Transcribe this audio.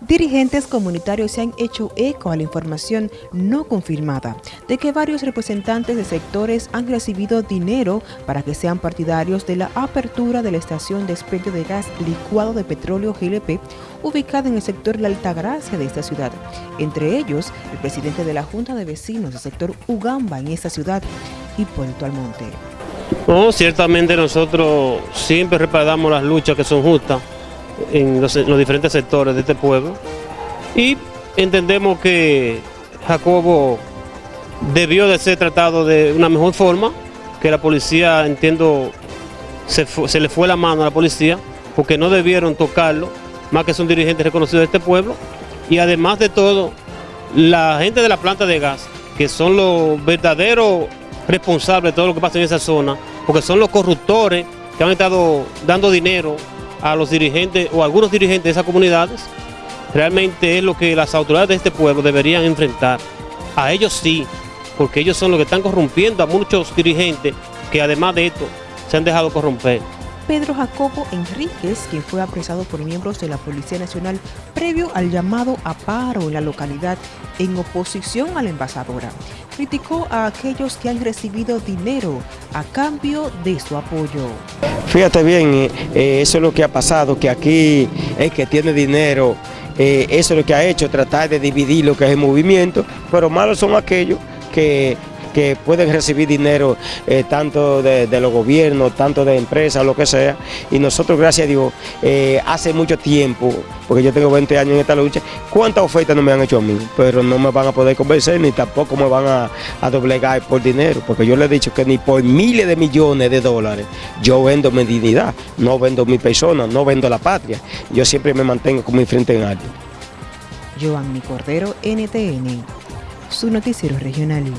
Dirigentes comunitarios se han hecho eco a la información no confirmada de que varios representantes de sectores han recibido dinero para que sean partidarios de la apertura de la estación de expendio de gas licuado de petróleo GLP ubicada en el sector La Altagracia de esta ciudad. Entre ellos, el presidente de la Junta de Vecinos del sector Ugamba en esta ciudad, Hipólito Almonte. No, ciertamente nosotros siempre respaldamos las luchas que son justas en los, diferentes sectores de este pueblo. Y entendemos que Jacobo debió de ser tratado de una mejor forma, que la policía, entiendo, se, se le fue la mano a la policía porque no debieron tocarlo, más que son dirigentes reconocidos de este pueblo. Y además de todo, la gente de la planta de gas, que son los verdaderos responsables de todo lo que pasa en esa zona, porque son los corruptores que han estado dando dinero a los dirigentes o algunos dirigentes de esas comunidades, realmente es lo que las autoridades de este pueblo deberían enfrentar. A ellos sí, porque ellos son los que están corrompiendo a muchos dirigentes que además de esto se han dejado corromper. Pedro Jacobo Enríquez, quien fue apresado por miembros de la Policía Nacional previo al llamado a paro en la localidad en oposición a la embajadora, criticó a aquellos que han recibido dinero a cambio de su apoyo. Fíjate bien, eh, eh, eso es lo que ha pasado, que aquí el que tiene dinero, eh, eso es lo que ha hecho, tratar de dividir lo que es el movimiento, pero malos son aquellos que que pueden recibir dinero eh, tanto de, los gobiernos, tanto de empresas, lo que sea. Y nosotros, gracias a Dios, eh, hace mucho tiempo, porque yo tengo 20 años en esta lucha, cuántas ofertas no me han hecho a mí, pero no me van a poder convencer ni tampoco me van a, doblegar por dinero, porque yo le he dicho que ni por miles de millones de dólares yo vendo mi dignidad, no vendo mi persona, no vendo la patria. Yo siempre me mantengo con mi frente en alto. Giovanni Cordero, NTN, su noticiero regional.